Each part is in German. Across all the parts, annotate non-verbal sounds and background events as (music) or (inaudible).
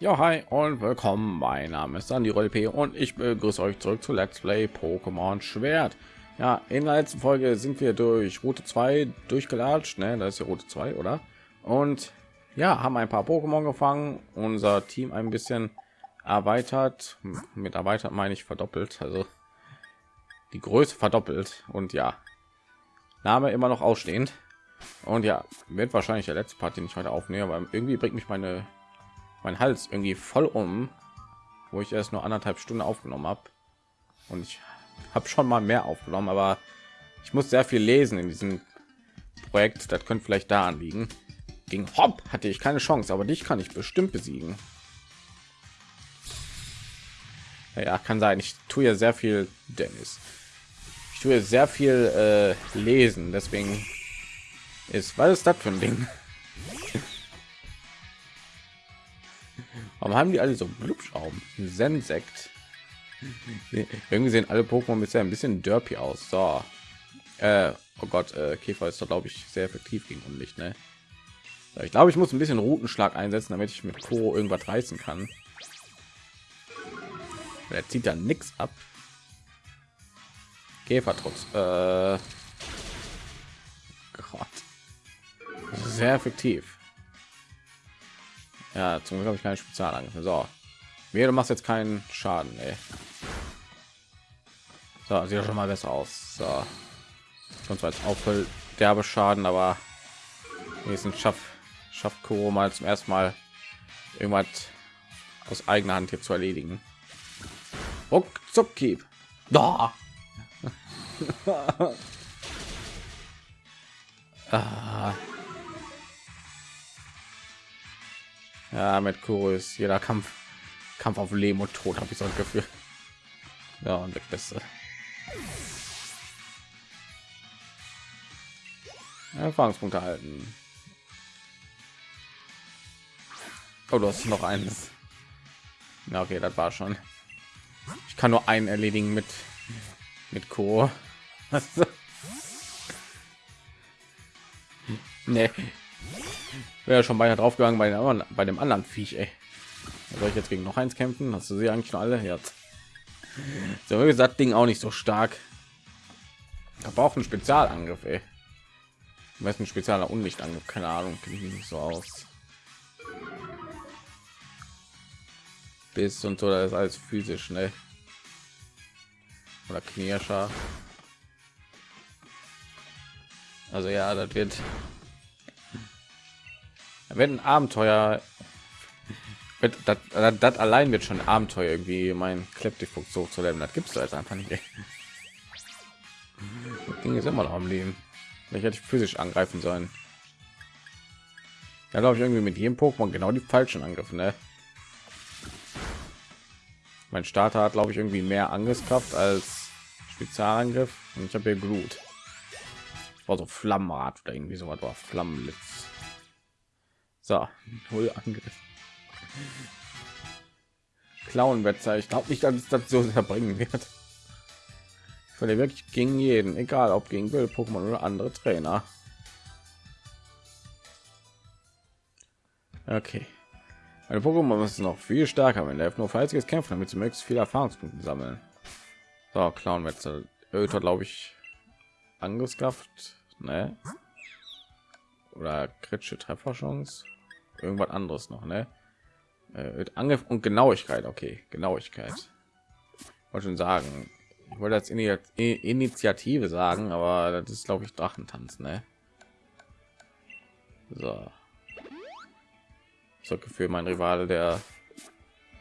Ja, hi und willkommen. Mein Name ist Sandy P und ich begrüße euch zurück zu Let's Play Pokémon Schwert. Ja, in der letzten Folge sind wir durch Route 2 durchgelatscht, ne? Das ist ja Route 2, oder? Und ja, haben ein paar Pokémon gefangen, unser Team ein bisschen erweitert. Mit erweitert meine ich verdoppelt, also die Größe verdoppelt und ja, Name immer noch ausstehend. Und ja, wird wahrscheinlich der letzte Part, den ich heute aufnehme, aber irgendwie bringt mich meine mein Hals irgendwie voll um, wo ich erst nur anderthalb Stunden aufgenommen habe. Und ich habe schon mal mehr aufgenommen, aber ich muss sehr viel lesen in diesem Projekt. Das könnte vielleicht daran liegen. Gegen Hopp hatte ich keine Chance, aber dich kann ich bestimmt besiegen. Ja, kann sein. Ich tue ja sehr viel, Dennis. Ich tue sehr viel äh, lesen, deswegen ist was ist das für ein Ding? Warum haben die alle so Blubschrauben? Sensekt. Irgendwie sehen alle Pokémon bisher ein bisschen derpy aus. So. Äh, oh Gott, äh, Käfer ist doch glaube ich sehr effektiv gegen Unlicht, ne? Ich glaube, ich muss ein bisschen Routenschlag einsetzen, damit ich mit Kuro irgendwas reißen kann. Er zieht dann nichts ab. Käfertrotz. Äh, Gott. Sehr effektiv. Ja, zum Glück habe ich keine Spezialangriff. So, mir du machst jetzt keinen Schaden. Ey. So, sieht schon mal besser aus. So, schon zwar auch voll derbe Schaden, aber wenigstens schafft schafft Kuro mal zum ersten Mal irgendwas aus eigener Hand hier zu erledigen. Ruckzuck. Da. (laughs) ah. Ja, mit Kuro ist jeder Kampf Kampf auf Leben und Tod, habe ich so ein Gefühl. Ja, und weg beste. Erfahrungspunkte halten. Oh, du hast noch eines. Na, okay, das war schon. Ich kann nur einen erledigen mit mit Co. (laughs) nee, wäre schon beinahe drauf gegangen bei, dem, bei dem anderen Viech. Ey. Soll ich jetzt gegen noch eins kämpfen? Hast du sie eigentlich schon alle jetzt? So gesagt, Ding auch nicht so stark. Da braucht ein Spezialangriff. Ey. ein spezieller Unlichtangriff, keine Ahnung, nicht so aus. Bis und so, das ist alles physisch, ne? Oder Knirscher. Also ja, das wird wenn ein Abenteuer das, allein wird schon Abenteuer irgendwie mein Kleptifuchs so zu lernen. Das gibt es jetzt einfach nicht. Ding ist immer noch am Leben. Ich hätte ich physisch angreifen sollen. Ja, glaube ich irgendwie mit jedem Pokémon genau die falschen Angriffe. Ne? Mein Starter hat glaube ich irgendwie mehr Angriffskraft als Spezialangriff und ich habe hier Glut. War so Flammenrad oder irgendwie so was war Flammenblitz. So, null Angriff. Clownwetzer. Ich glaube nicht, dass es das so verbringen wird. Ich würde wirklich gegen jeden, egal ob gegen will Pokémon oder andere Trainer. Okay. Meine Pokémon müssen noch viel stärker, wenn er nur fleißiges kämpfen, damit sie möglichst viele Erfahrungspunkte sammeln. So, Clownwetzer. Öter, glaube ich, Angriffskraft, ne? Oder kritische Trefferchance irgendwas anderes noch, ne? Äh, Angriff und Genauigkeit. Okay, Genauigkeit. Wollte schon sagen. Ich wollte als Initiative sagen, aber das ist glaube ich Drachentanz, ne? So. So Gefühl, mein Rivale, der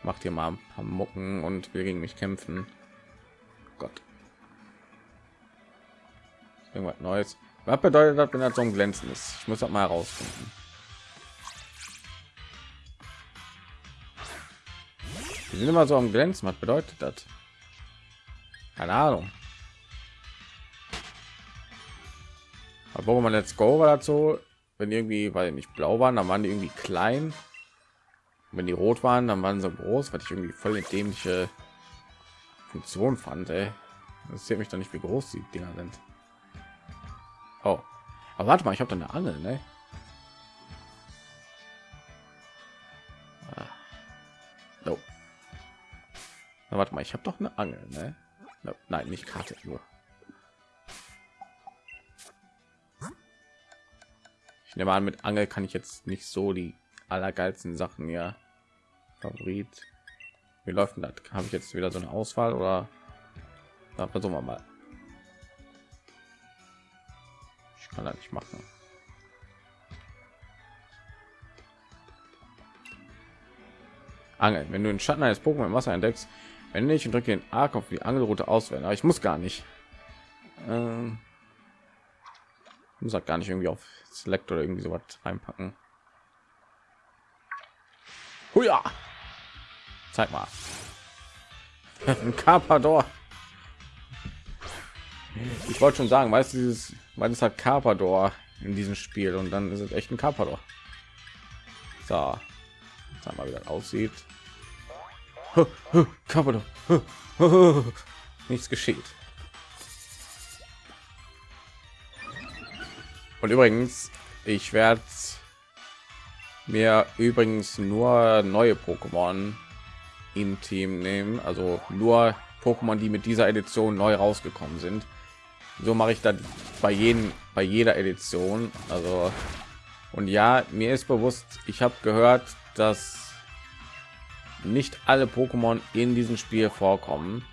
macht hier mal ein paar Mucken und will gegen mich kämpfen. Gott. Irgendwas Neues. Was bedeutet das, wenn das so ein Glänzen ist? Ich muss das mal herausfinden. Die sind immer so am Glänzen. Was bedeutet das? Keine Ahnung. Aber man jetzt go war dazu, wenn irgendwie, weil nicht blau waren, dann waren die irgendwie klein. Und wenn die rot waren, dann waren sie groß, was ich irgendwie voll dämliche Funktion fand. Ey. Das sieht mich doch nicht, wie groß die Dinger sind. Oh, aber warte mal, ich habe da eine Angel, ne? Mal, ich habe doch eine Angel, ne? Nein, nicht Karte nur. Ich nehme an, mit Angel kann ich jetzt nicht so die allergeilsten Sachen ja. Favorit. Wie läuft denn das? Habe ich jetzt wieder so eine Auswahl oder da versuchen wir mal. Ich kann das nicht machen. Angeln. Wenn du den Schatten eines Pokémon im Wasser entdeckst, wenn ich und drücke den Arc auf die Angelroute auswählen. Aber ich muss gar nicht. Ähm, muss halt gar nicht irgendwie auf Select oder irgendwie so was reinpacken. Huja! Zeig mal. (laughs) Ein Carpador. Ich wollte schon sagen, weißt du, dieses, weil es hat Carpador in diesem Spiel und dann ist es echt ein Carpador. So, wie das aussieht. Carpador. Nichts geschieht. Und übrigens, ich werde mir übrigens nur neue Pokémon im Team nehmen, also nur Pokémon, die mit dieser Edition neu rausgekommen sind. So mache ich dann bei jedem, bei jeder Edition. Also und ja, mir ist bewusst, ich habe gehört, dass nicht alle Pokémon in diesem Spiel vorkommen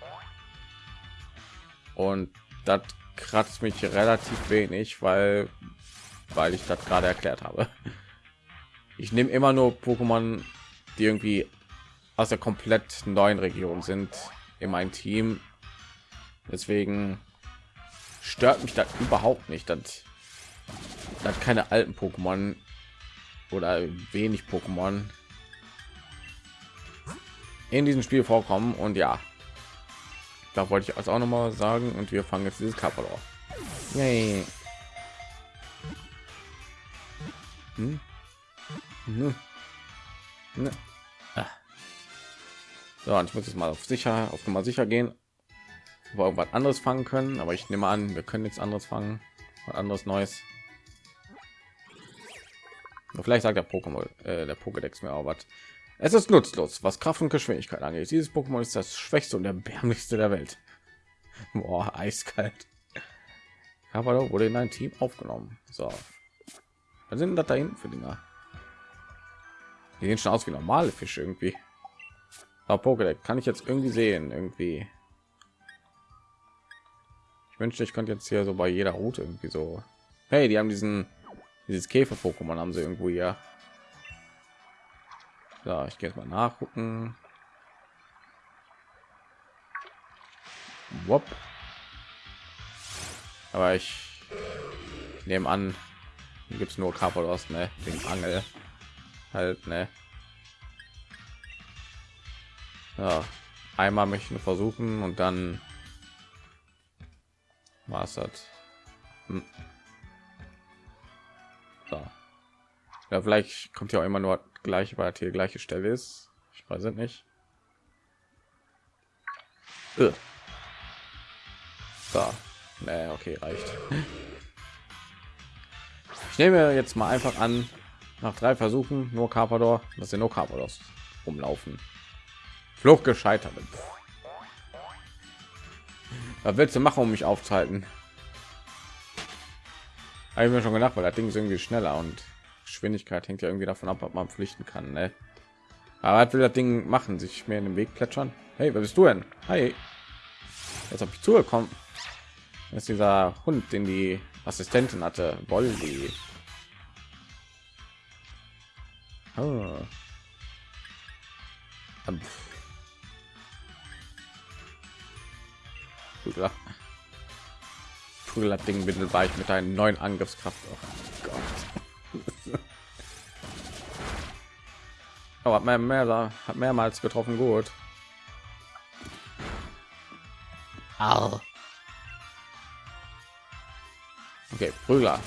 und das kratzt mich relativ wenig, weil weil ich das gerade erklärt habe. Ich nehme immer nur Pokémon, die irgendwie aus der komplett neuen Region sind in mein Team. Deswegen stört mich das überhaupt nicht, dass, dass keine alten Pokémon oder wenig Pokémon in diesem Spiel vorkommen. Und ja, da wollte ich also auch noch mal sagen. Und wir fangen jetzt dieses Kappa auf. Yay. Hm? Hm. Ne. Ah. So, und ich muss jetzt mal auf sicher, auf Nummer sicher gehen, wo wir irgendwas anderes fangen können. Aber ich nehme an, wir können nichts anderes fangen, was anderes Neues. Vielleicht sagt der Pokémon, äh, der Pokédex mir auch was. Es ist nutzlos, was Kraft und Geschwindigkeit angeht. Dieses Pokémon ist das schwächste und erbärmlichste der Welt. (laughs) Boah, eiskalt. Aber wurde in ein Team aufgenommen. So, was sind das da hinten für Dinger? Die sehen schon aus wie normale Fische irgendwie. Aber Pokédex kann ich jetzt irgendwie sehen, irgendwie. Ich wünschte, ich könnte jetzt hier so bei jeder Route irgendwie so. Hey, die haben diesen dieses Käfer-Pokémon haben sie irgendwo hier. So, ich gehe jetzt mal nachgucken. Wop. Aber ich nehme an, gibt es nur Carpados, ne? Den Angel halt, ne? Ja, einmal möchte ich nur versuchen und dann war es das. Hm. So. Ja, vielleicht kommt ja auch immer nur gleich, weil hier gleiche Stelle ist. Ich weiß es nicht. So. Nee, okay, reicht. Ich nehme jetzt mal einfach an, nach drei Versuchen nur Carpador, dass sie nur Carpados rumlaufen. Flucht gescheitert. Was willst du machen, um mich aufzuhalten? Habe ich mir schon gedacht, weil das Ding ist irgendwie schneller und Geschwindigkeit hängt ja irgendwie davon ab, ob man pflichten kann. Ne? Aber was will das Ding machen? Sich mehr in den Weg plätschern? Hey, wer bist du denn? Hi. Jetzt habe ich zugekommen. Das ist dieser Hund, den die Assistentin hatte. Bolli. Oh. Prügler. Prügler Ding bin weich mit einem neuen Angriffskraft. Oh Gott. Oh, hat mehr, mehr, hat mehrmals getroffen. Gut. Au. Okay, Prügler.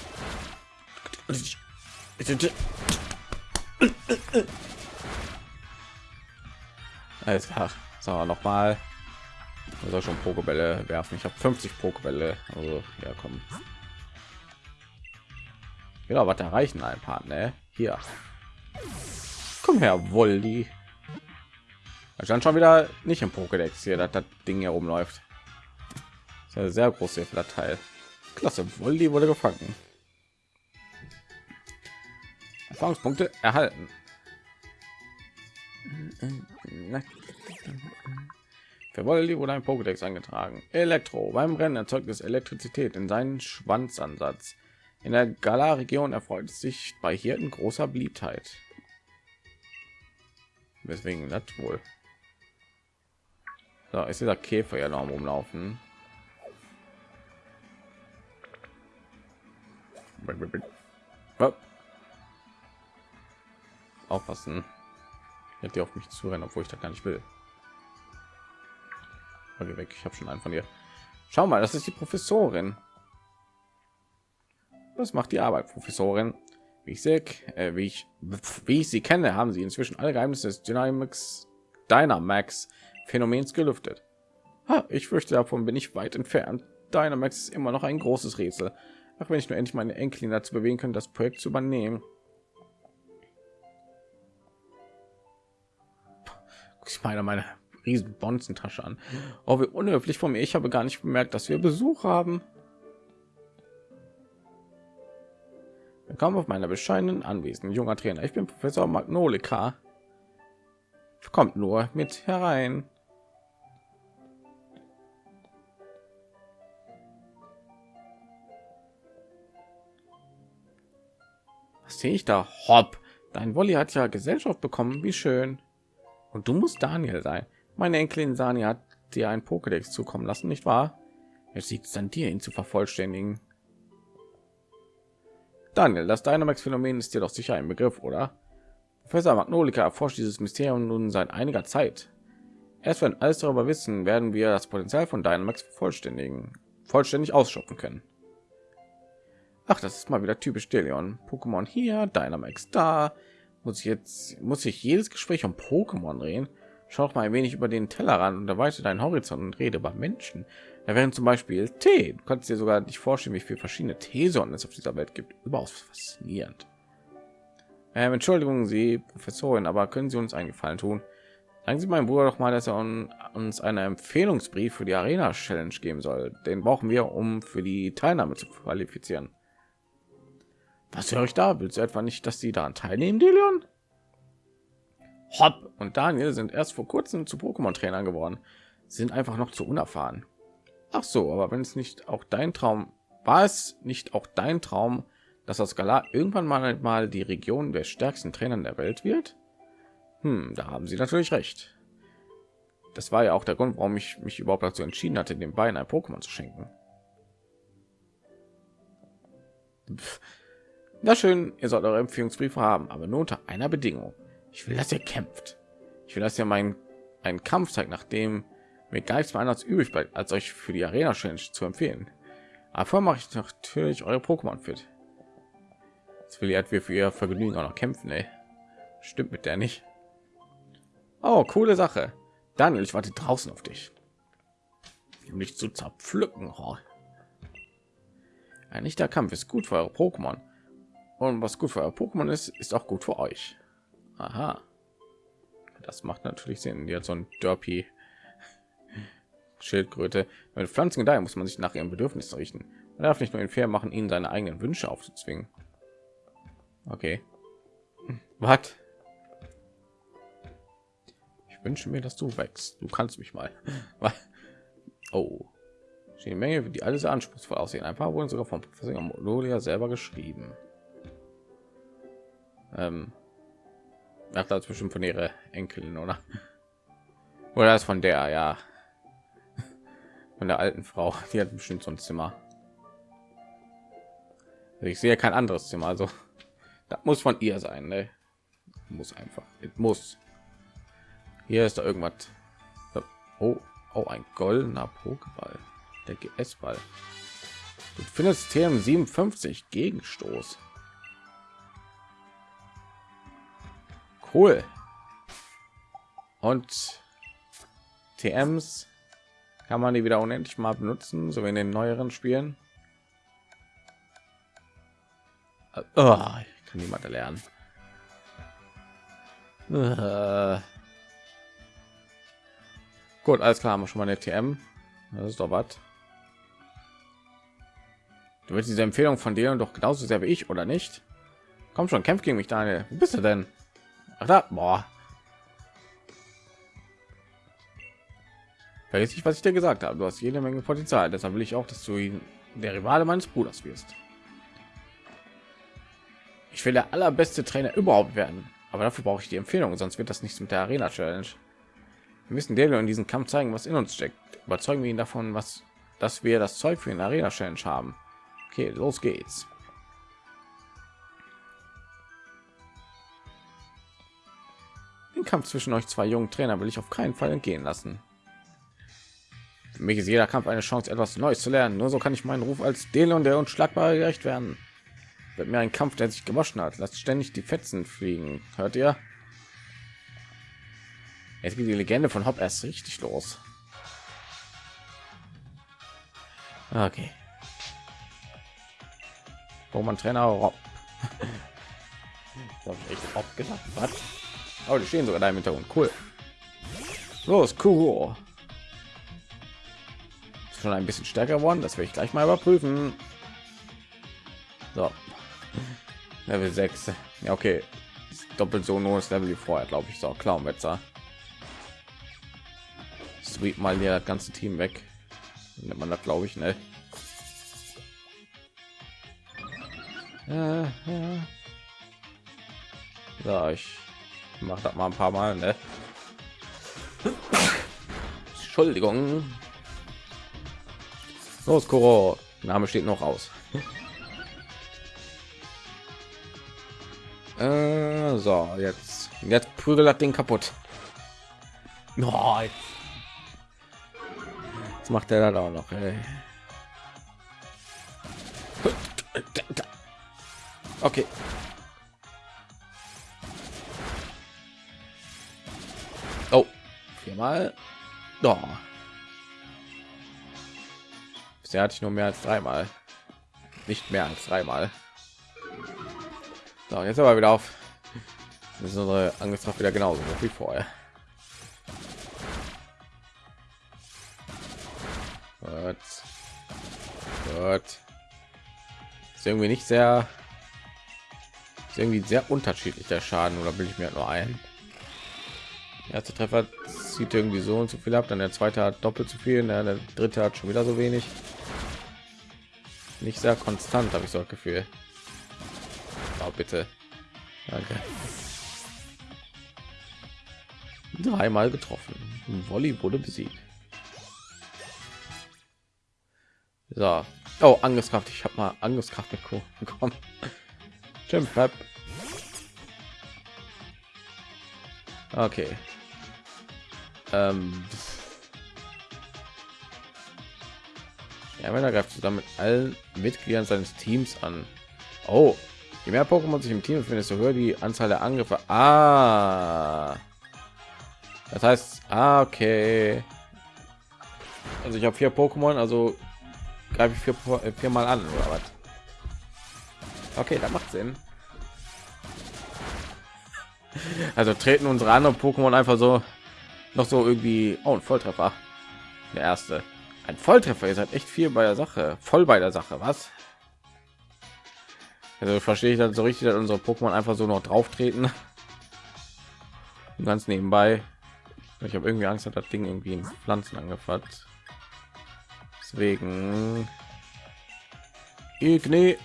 Alles klar. So, noch mal. Also schon Pokebälle werfen. Ich habe 50 Pokebälle. Also, ja, komm. Ja, was erreichen ein paar, ne? Hier. Komm her, Woldi. stand schon wieder nicht im Pokédex hier, dass das Ding hier rumläuft. Das ist eine sehr große Teil. Klasse, Wolli wurde gefangen. Erfahrungspunkte erhalten. Für Wolli wurde ein Pokédex eingetragen. Elektro. Beim Rennen erzeugt es Elektrizität in seinen Schwanzansatz. In der Gala-Region erfreut es sich bei Hirten großer Beliebtheit. Weswegen das wohl? Da ist dieser Käfer ja noch rumlaufen. Aufpassen. Hätte die auf mich zu rennen, obwohl ich das gar nicht will. Okay, weg. Ich habe schon einen von dir. Schau mal, das ist die Professorin. Was macht die Arbeit, Professorin? Wie ich sehe, äh, wie ich, wie ich sie kenne, haben sie inzwischen alle Geheimnisse des Dynamics Dynamax Phänomens gelüftet. Ha, ich fürchte, davon bin ich weit entfernt. Dynamax ist immer noch ein großes Rätsel. Ach, wenn ich nur endlich meine Enkelin dazu bewegen könnte, das Projekt zu übernehmen. Ich meine, meine riesen Bonzentasche an. Oh, wie unhöflich von mir. Ich habe gar nicht bemerkt, dass wir Besuch haben. Willkommen auf meiner bescheidenen Anwesen, junger Trainer. Ich bin Professor Magnolika. Kommt nur mit herein. Was sehe ich da? Hopp. Dein Wolli hat ja Gesellschaft bekommen. Wie schön. Und du musst Daniel sein. Meine Enkelin Sani hat dir ein Pokédex zukommen lassen, nicht wahr? Jetzt liegt es an dir, ihn zu vervollständigen. Daniel, das Dynamax-Phänomen ist dir doch sicher ein Begriff, oder? Professor Magnolika erforscht dieses Mysterium nun seit einiger Zeit. Erst wenn alles darüber wissen, werden wir das Potenzial von Dynamax vollständigen, vollständig ausschöpfen können. Ach, das ist mal wieder typisch Delion. Pokémon hier, Dynamax da. Muss ich jetzt, muss ich jedes Gespräch um Pokémon drehen? Schau mal ein wenig über den Tellerrand und erweitert deinen Horizont und rede über Menschen. Da wären zum Beispiel Tee. Du kannst dir sogar nicht vorstellen, wie viele verschiedene Teesorten es auf dieser Welt gibt. Überaus faszinierend. Ähm, Entschuldigung, Sie Professorin, aber können Sie uns einen Gefallen tun? Sagen Sie meinem Bruder doch mal, dass er uns einen Empfehlungsbrief für die Arena Challenge geben soll. Den brauchen wir, um für die Teilnahme zu qualifizieren. Was höre ich da? Willst du etwa nicht, dass Sie daran teilnehmen, Delion? Hopp und Daniel sind erst vor kurzem zu Pokémon-Trainern geworden, sind einfach noch zu unerfahren. Ach so, aber wenn es nicht auch dein Traum war, es nicht auch dein Traum, dass das Galar irgendwann mal mal die Region der stärksten Trainern der Welt wird? Hm, da haben Sie natürlich recht. Das war ja auch der Grund, warum ich mich überhaupt dazu entschieden hatte, den beiden ein Pokémon zu schenken. Na schön, ihr sollt eure Empfehlungsbriefe haben, aber nur unter einer Bedingung. Ich will, dass ihr kämpft. Ich will, dass ihr meinen einen Kampf zeigt, nachdem mir gar nichts mehr anderes übrig bleibt, als euch für die Arena Challenge zu empfehlen. Aber mache ich natürlich eure Pokémon fit. Jetzt will wir für ihr Vergnügen auch noch kämpfen, ey. Stimmt mit der nicht. Oh, coole Sache. Daniel, ich warte draußen auf dich. Um dich zu zerpflücken. Oh. Ein echter Kampf ist gut für eure Pokémon. Und was gut für euer Pokémon ist, ist auch gut für euch. Aha. Das macht natürlich Sinn. Die hat so ein Derpy Schildkröte. Mit Pflanzen daher muss man sich nach ihren Bedürfnissen richten. Man darf nicht nur in fair machen, ihnen seine eigenen Wünsche aufzuzwingen. Okay. Was? Ich wünsche mir, dass du wächst. Du kannst mich mal. (laughs) oh. Die Menge, die alles anspruchsvoll aussehen. Ein paar wurden sogar vom Professor Modolia selber geschrieben. Ähm, Ach, das bestimmt von ihrer Enkelin, oder? (laughs) Oder ist von der, ja. Von der alten Frau. (laughs) Die hat bestimmt so ein Zimmer. Ich sehe kein anderes Zimmer, also das muss von ihr sein, ne? Muss einfach. Es muss. Hier ist da irgendwas. Oh, oh, ein goldener Pokéball. Der GS-Ball. Du findest TM 57 Gegenstoß. Cool. Und TMs kann man die wieder unendlich mal benutzen, so wie in den neueren Spielen. Oh, ich kann niemand lernen. Uh. Gut, alles klar, haben wir schon mal eine TM. Das ist doch was. Du willst diese Empfehlung von dir doch genauso sehr wie ich, oder nicht? Komm schon, kämpf gegen mich. Wo bist du denn? Ach da, boah. Vergiss nicht, was ich dir gesagt habe. Du hast jede Menge Potenzial. Deshalb will ich auch, dass du ihn der Rivale meines Bruders wirst. Ich will der allerbeste Trainer überhaupt werden. Aber dafür brauche ich die Empfehlung, sonst wird das nichts mit der Arena Challenge. Wir müssen Daniel in diesem Kampf zeigen, was in uns steckt. Überzeugen wir ihn davon, was, dass wir das Zeug für den Arena Challenge haben. Okay, los geht's. Den Kampf zwischen euch zwei jungen Trainer will ich auf keinen Fall entgehen lassen. Für mich ist jeder Kampf eine Chance, etwas Neues zu lernen. Nur so kann ich meinen Ruf als Delon der Unschlagbare gerecht werden. Wird mir ein Kampf, der sich gewaschen hat. Lasst ständig die Fetzen fliegen. Hört ihr? Jetzt geht die Legende von Hop erst richtig los. Okay. Wo man Trainer Rob. (laughs) ich echt Rob gesagt. Was? Oh, die stehen sogar da im Hintergrund. Cool. Los, cool. Schon ein bisschen stärker geworden. Das werde ich gleich mal überprüfen. So. Level 6. Ja, okay. Doppelt so das Level wie vorher, glaube ich. So, Clownwetzer. Sweet mal hier das ganze Team weg. Nennt man das, glaube ich, ne? Ja, ja. So, ich mache das mal ein paar Mal, ne? Entschuldigung. Los, Koro. Name steht noch aus. Äh, so, jetzt jetzt prügel das Ding kaputt. Oh, jetzt. jetzt macht er da auch noch. Ey. Okay. Oh, viermal. Oh. Bisher hatte ich nur mehr als dreimal. Nicht mehr als dreimal. So, jetzt aber wieder auf. Das ist unsere Angriffskraft wieder genauso wie vorher. Gott. Gott. Ist irgendwie nicht sehr irgendwie sehr unterschiedlich der Schaden oder will ich mir halt nur ein? Der erste Treffer zieht irgendwie so und so viel ab, dann der zweite hat doppelt so viel, der dritte hat schon wieder so wenig. Nicht sehr konstant, habe ich so ein Gefühl. Oh, bitte. Danke. Dreimal getroffen. Volley wurde besiegt. So. Oh, Angriffskraft. Ich habe mal Angriffskraft (laughs) bekommen. Stimmt, bleib. Okay. Ähm. Ja, wenn er greift zusammen mit allen Mitgliedern seines Teams an. Oh, Je mehr Pokémon sich im Team befinden, desto höher die Anzahl der Angriffe. Ah. Das heißt, ah, okay. Also ich habe vier Pokémon, also greife ich vier, äh, mal an oder was? Okay, da macht Sinn. (laughs) Also treten unsere anderen Pokémon einfach so noch so irgendwie oh, ein Volltreffer. Der erste. Ein Volltreffer, ihr seid echt viel bei der Sache. Voll bei der Sache, was? Also verstehe ich dann so richtig, dass unsere Pokémon einfach so noch drauf treten. Ganz nebenbei. Ich habe irgendwie Angst, dass das Ding irgendwie in Pflanzen angefasst. Deswegen Igne.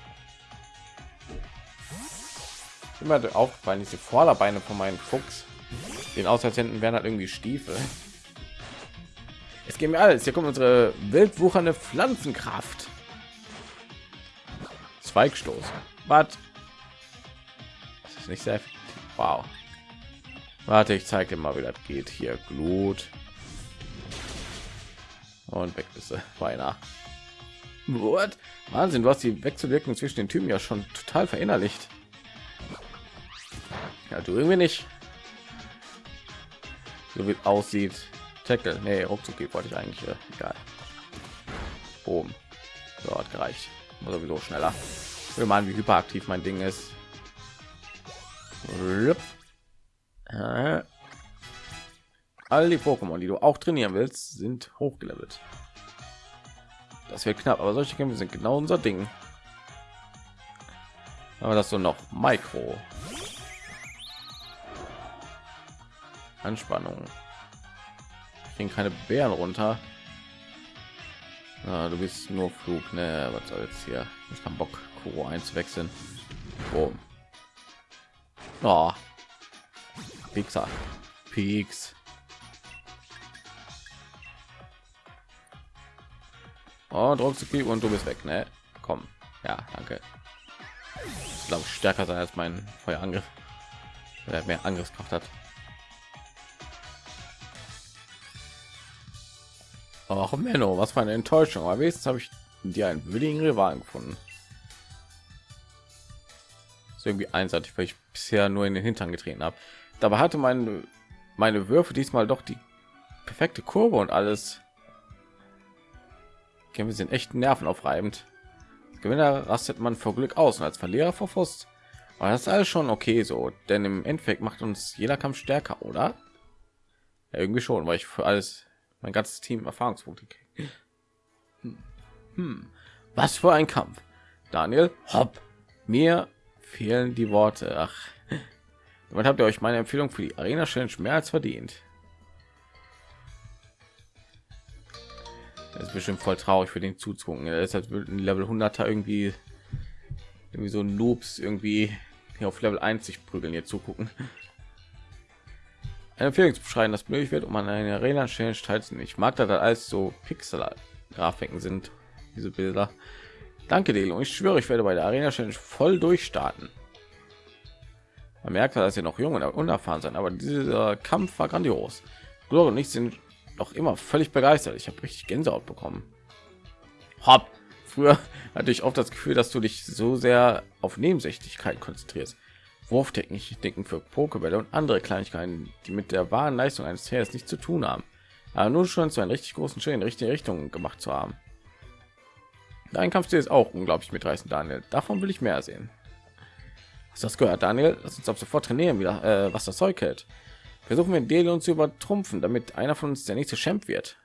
Immer aufgefallen, diese Vorderbeine von meinem Fuchs. Den aus als wären halt irgendwie Stiefel. Es geht mir alles. Hier kommt unsere wildwuchernde Pflanzenkraft. Zweigstoß. Was? Das ist nicht sehr effektiv. Wow. Warte, ich zeige dir mal, wie das geht. Hier Glut. Und weg ist sie. (laughs) Beinahe. What? Wahnsinn, du hast die Wechselwirkung zwischen den Typen ja schon total verinnerlicht. Ja, du irgendwie nicht. So wie aussieht. Tackle. Nee, ruckzuck wollte ich eigentlich. Äh, egal. Boom. So hat gereicht. Sowieso schneller wir mal wie hyperaktiv mein ding ist All die Pokémon, die du auch trainieren willst, sind hochgelevelt. Das wird knapp, aber solche Kämpfe sind genau unser Ding. Aber das so noch Mikro. Anspannung. Kriegen keine Bären runter. Na, du bist nur Flug, ne? Was soll jetzt hier? Ich kann Bock, Kuro einzuwechseln. Boom. Oh. Pixar. Peaks. Oh, Druck und du bist weg, ne? Komm. Ja, danke. Ich glaube stärker sein als mein Feuerangriff. Der mehr Angriffskraft hat. Ach Menno, was für eine Enttäuschung. Aber wenigstens habe ich dir einen willigen Rivalen gefunden. Ist irgendwie einseitig, weil ich bisher nur in den Hintern getreten habe. Dabei hatte meine meine Würfe diesmal doch die perfekte Kurve und alles. Okay, wir sind echt nervenaufreibend. Gewinner rastet man vor Glück aus und als Verlierer vor Frust. Aber das ist alles schon okay so, denn im Endeffekt macht uns jeder Kampf stärker, oder? Ja, irgendwie schon, weil ich für alles mein ganzes Team Erfahrungspunkte kriege. Hm. Hm. Was für ein Kampf. Daniel, hopp. Mir fehlen die Worte. Ach, damit habt ihr euch meine Empfehlung für die Arena Challenge mehr als verdient. Das ist bestimmt voll traurig für den zuzugucken. Er ist halt Level 100er irgendwie irgendwie so Noobs irgendwie hier auf Level 1 sich prügeln hier zugucken. Eine Empfehlung zu beschreiben, das möglich wird, um an einer Arena Challenge teilzunehmen. Ich mag da alles so Pixel-Grafiken sind, diese Bilder. Danke, Delo. Ich schwöre, ich werde bei der Arena Challenge voll durchstarten. Man merkt, dass ihr noch jung und unerfahren sein, aber dieser Kampf war grandios. Glor und ich sind noch immer völlig begeistert. Ich habe richtig Gänsehaut bekommen. Hopp. Früher (laughs) hatte ich oft das Gefühl, dass du dich so sehr auf Nebensächlichkeit konzentrierst. Wurftechniken für Pokebälle und andere Kleinigkeiten, die mit der wahren Leistung eines Trainers nichts zu tun haben. Aber nur schon zu einen richtig großen Schritt in die richtige Richtung gemacht zu haben. Dein Kampfstil ist auch unglaublich mitreißend, Daniel. Davon will ich mehr sehen. Hast das gehört, Daniel? Lass uns ab sofort trainieren, wieder, äh, was das Zeug hält. Versuchen wir Dele uns zu übertrumpfen, damit einer von uns der nächste Champ wird.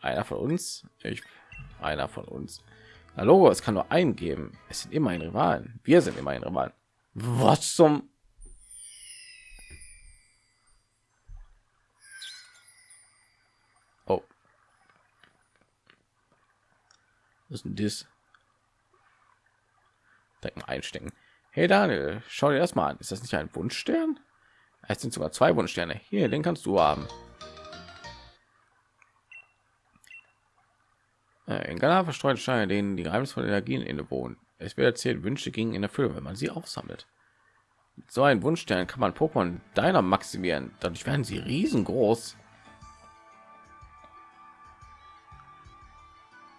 Einer von uns? Ich, einer von uns. Na Logo, es kann nur einen geben. Es sind immer ein Rivalen. Wir sind immer ein Rivalen. Was zum? Oh. Was ist denn das? Direkt einstecken. Hey Daniel, schau dir das mal an. Ist das nicht ein Wunschstern? Es sind sogar zwei Wunschsterne. Hier, den kannst du haben. Äh, in Ghana verstreuen Steine, denen die geheimnisvollen Energien innewohnen. Es wird erzählt, Wünsche gingen in Erfüllung, wenn man sie aufsammelt. Mit so ein Wunschstern kann man Pokémon deiner maximieren. Dadurch werden sie riesengroß.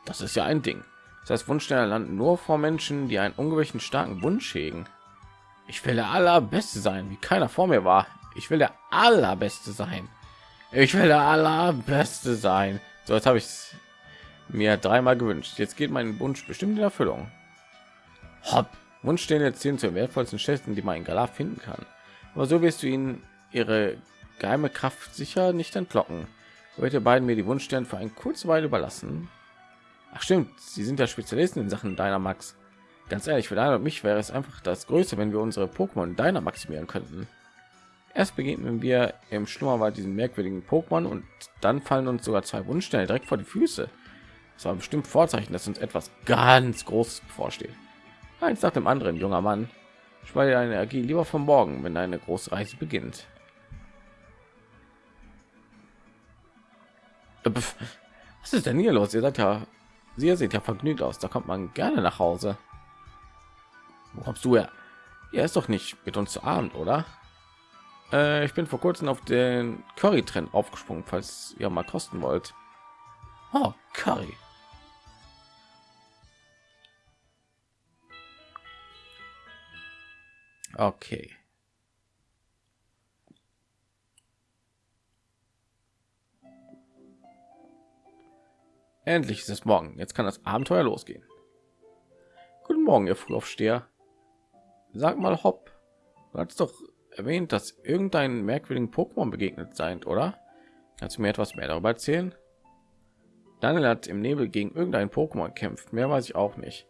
Das ist ja ein Ding. Das heißt, Wunschsterne landen nur vor Menschen, die einen ungewöhnlichen starken Wunsch hegen. Ich will der allerbeste sein, wie keiner vor mir war. Ich will der allerbeste sein. Ich will der allerbeste sein. So, jetzt habe ich mir dreimal gewünscht. Jetzt geht mein Wunsch bestimmt in Erfüllung. Hopp. Wunschsterne zählen zu den wertvollsten Schätzen, die man in Galar finden kann. Aber so wirst du ihnen ihre geheime Kraft sicher nicht entlocken. Wollt ihr beiden mir die Wunschsterne für eine kurze Weile überlassen? Ach stimmt, sie sind ja Spezialisten in Sachen deiner Max. Ganz ehrlich, für deine und mich wäre es einfach das Größte, wenn wir unsere Pokémon deiner maximieren könnten. Erst begegnen wir im Schlummerwald diesen merkwürdigen Pokémon und dann fallen uns sogar zwei Wunschsterne direkt vor die Füße. Das war bestimmt Vorzeichen, dass uns etwas ganz Großes bevorsteht. Eins nach dem anderen, junger Mann. Speichere deine Energie lieber vom Morgen, wenn deine große Reise beginnt. Äh, was ist denn hier los? Ihr seid ja Sie sieht ja vergnügt aus. Da kommt man gerne nach Hause. Wo kommst du ja? Er ist doch nicht mit uns zu Abend, oder? Äh, ich bin vor kurzem auf den Curry-Trend aufgesprungen, falls ihr mal kosten wollt. Oh, Curry. Okay. Endlich ist es morgen. Jetzt kann das Abenteuer losgehen. Guten Morgen, ihr Frühaufsteher. Sag mal, Hopp. Du hast doch erwähnt, dass irgendein merkwürdigen Pokémon begegnet seid, oder? Kannst du mir etwas mehr darüber erzählen? Daniel hat im Nebel gegen irgendein Pokémon kämpft. Mehr weiß ich auch nicht.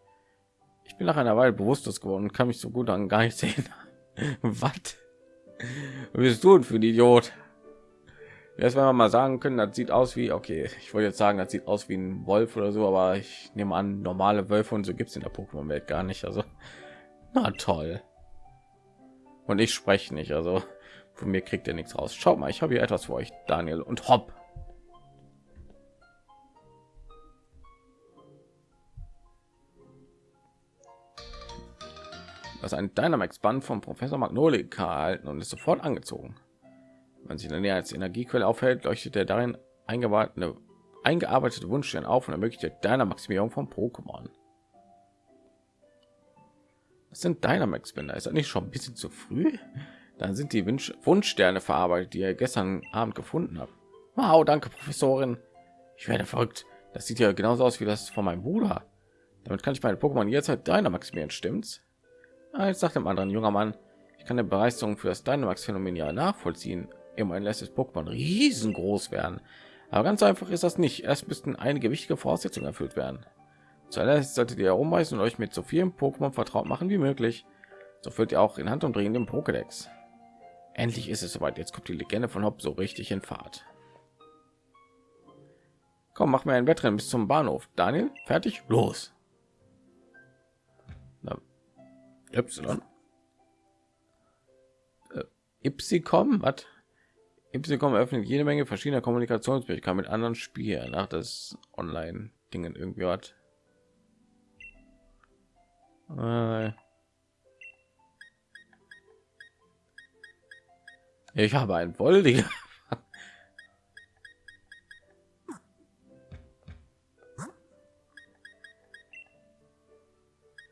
Ich bin nach einer Weile bewusstlos geworden und kann mich so gut an gar nicht sehen. (laughs) Was? Bist du denn für ein Idiot? Erst wenn wir mal sagen können, das sieht aus wie, okay, ich wollte jetzt sagen, das sieht aus wie ein Wolf oder so, aber ich nehme an, normale Wölfe und so gibt es in der Pokémon-Welt gar nicht. Also, na toll. Und ich spreche nicht, also von mir kriegt ihr nichts raus. Schaut mal, ich habe hier etwas für euch, Daniel und Hopp. Das ein Dynamax-Band vom Professor Magnolika erhalten und ist sofort angezogen. Wenn sich in der Nähe als Energiequelle aufhält, leuchtet der darin eingearbeitete, eingearbeitete Wunschstern auf und ermöglicht die Dynamaximierung von Pokémon. Das sind Dynamax-Bänder. Ist das nicht schon ein bisschen zu früh? Dann sind die Wunsch Wunschsterne verarbeitet, die ihr gestern Abend gefunden habt. Wow, danke, Professorin. Ich werde verrückt. Das sieht ja genauso aus wie das von meinem Bruder. Damit kann ich meine Pokémon jederzeit Dynamaximieren, stimmt's? Ah, jetzt sagt dem anderen junger Mann, ich kann der Begeisterung für das Dynamax-Phänomen ja nachvollziehen. Immerhin lässt das Pokémon riesengroß werden. Aber ganz einfach ist das nicht. Erst müssten einige wichtige Voraussetzungen erfüllt werden. Zuerst solltet ihr herumweisen und euch mit so vielen Pokémon vertraut machen wie möglich. So füllt ihr auch in Hand und drehen den Pokédex. Endlich ist es soweit. Jetzt kommt die Legende von Hopp so richtig in Fahrt. Komm, mach mir ein Wettrennen bis zum Bahnhof. Daniel, fertig? Los. Y. Äh, Ipsicom, was? Ipsicom öffnet jede Menge verschiedener Kommunikationsmöglichkeiten mit anderen Spielen. Nach das Online-Dingen irgendwie hat. Äh. Ich habe ein Woldiger. (laughs)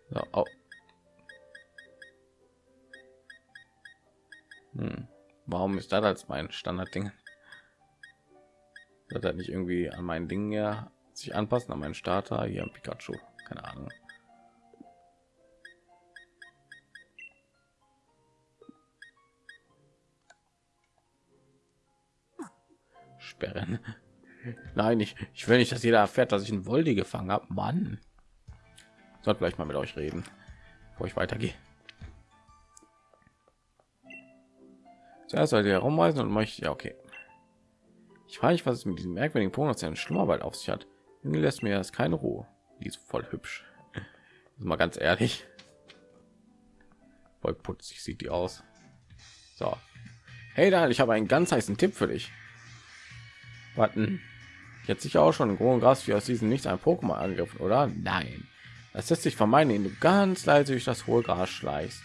So, oh. Hm. Warum ist das als mein Standardding? Wird er nicht irgendwie an meinen Dingen ja sich anpassen an meinen Starter hier im Pikachu? Keine Ahnung. sperren. Nein, ich, ich will nicht, dass jeder erfährt, dass ich einen Woldi gefangen habe. Mann, sollte vielleicht mal mit euch reden, bevor ich weitergehe. Zuerst sollte ihr herumreisen und möchte ja okay. Ich frage mich, was es mit diesem merkwürdigen in Schlummerwald auf sich hat. Irgendwie lässt mir das keine Ruhe. Die ist voll hübsch. mal ganz ehrlich. Voll putzig sieht die aus. So. Hey, da, ich habe einen ganz heißen Tipp für dich. Warten. Jetzt sicher auch schon großen Gras wie aus diesem nichts ein Pokémon angegriffen, oder? Nein. Das lässt sich vermeiden, indem du ganz leise durch das hohe Gras schleichst.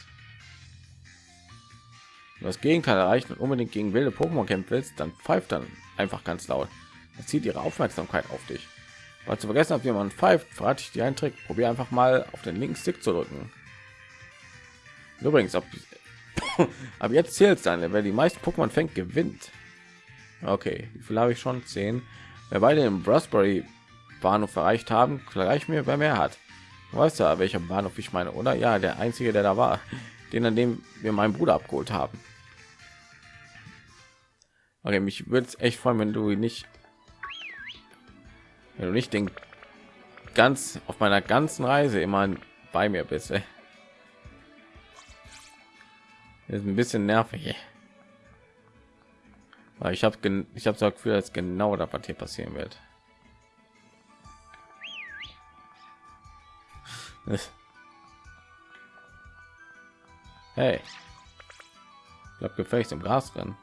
Wenn das Gegenteil erreicht und unbedingt gegen wilde Pokémon kämpfen willst, dann pfeift dann einfach ganz laut. Das zieht ihre Aufmerksamkeit auf dich. Weil zu vergessen habt, wie man pfeift, verrate ich dir einen Trick. Probier einfach mal auf den linken Stick zu drücken. Übrigens, ab, (laughs) ab jetzt zählt dann, wer die meisten Pokémon fängt, gewinnt. Okay, wie viel habe ich schon? Zehn. Wer beide im Brasbury Bahnhof erreicht haben, gleich mir, wer mehr hat. Du weißt ja, welcher Bahnhof ich meine, oder? Ja, der einzige, der da war, (laughs) den an dem wir meinen Bruder abgeholt haben. Okay, mich würde es echt freuen, wenn du nicht, wenn du nicht den ganz auf meiner ganzen Reise immer bei mir bist. Ey. Ist ein bisschen nervig. Weil ich habe ich habe so Gefühl, dass genau das was hier passieren wird. (laughs) hey, ich glaube gefälligst im Gras drin.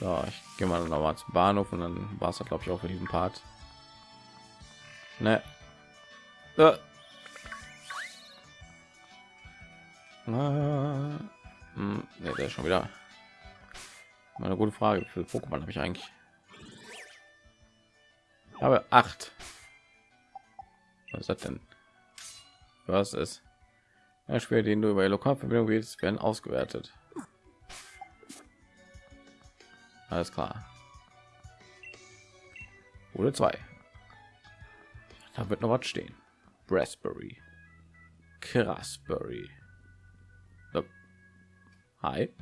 So, ich gehe mal noch mal zum Bahnhof und dann war es glaube ich auch für diesen Part. Ne. Äh. Ne, der ist schon wieder eine gute Frage. Für Pokémon habe ich eigentlich? Ich habe acht. Was ist das denn? Was ist? Ja, Spiel, den du über Lokalverbindung willst, werden ausgewertet. Alles klar. Oder zwei. Da wird noch was stehen. Raspberry. Krassberry. Hi.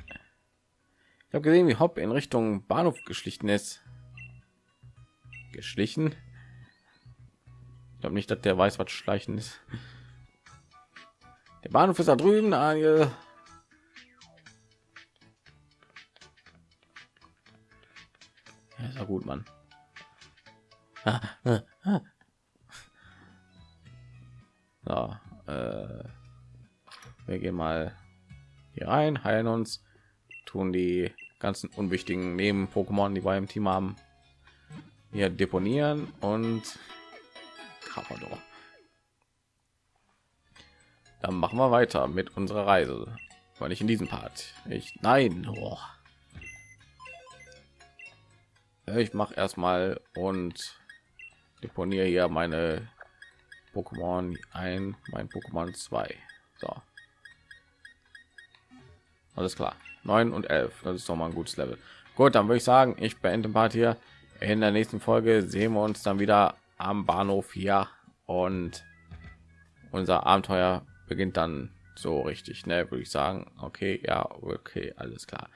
Ich habe gesehen, wie Hopp in Richtung Bahnhof geschlichen ist. Geschlichen? Ich glaube nicht, dass der weiß, was Schleichen ist. Der Bahnhof ist da drüben, Daniel. Ja gut, Mann. So, äh, wir gehen mal hier rein, heilen uns, tun die ganzen unwichtigen neben Pokémon, die wir im Team haben, hier deponieren und Carpador. Dann machen wir weiter mit unserer Reise, weil ich in diesem Part. Ich nein, oh. Ich mache erstmal und deponiere hier meine Pokémon ein, mein Pokémon 2. So. Alles klar. 9 und 11. Das ist doch mal ein gutes Level. Gut, dann würde ich sagen, ich beende Part hier. In der nächsten Folge sehen wir uns dann wieder am Bahnhof hier und unser Abenteuer beginnt dann so richtig, ne, würde ich sagen. Okay, ja, okay, alles klar.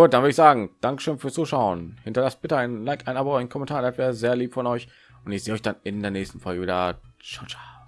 Gut, dann würde ich sagen, Dankeschön fürs Zuschauen. Hinterlasst bitte ein Like, ein Abo, ein Kommentar, das wäre sehr lieb von euch. Und ich sehe euch dann in der nächsten Folge wieder. Ciao, ciao.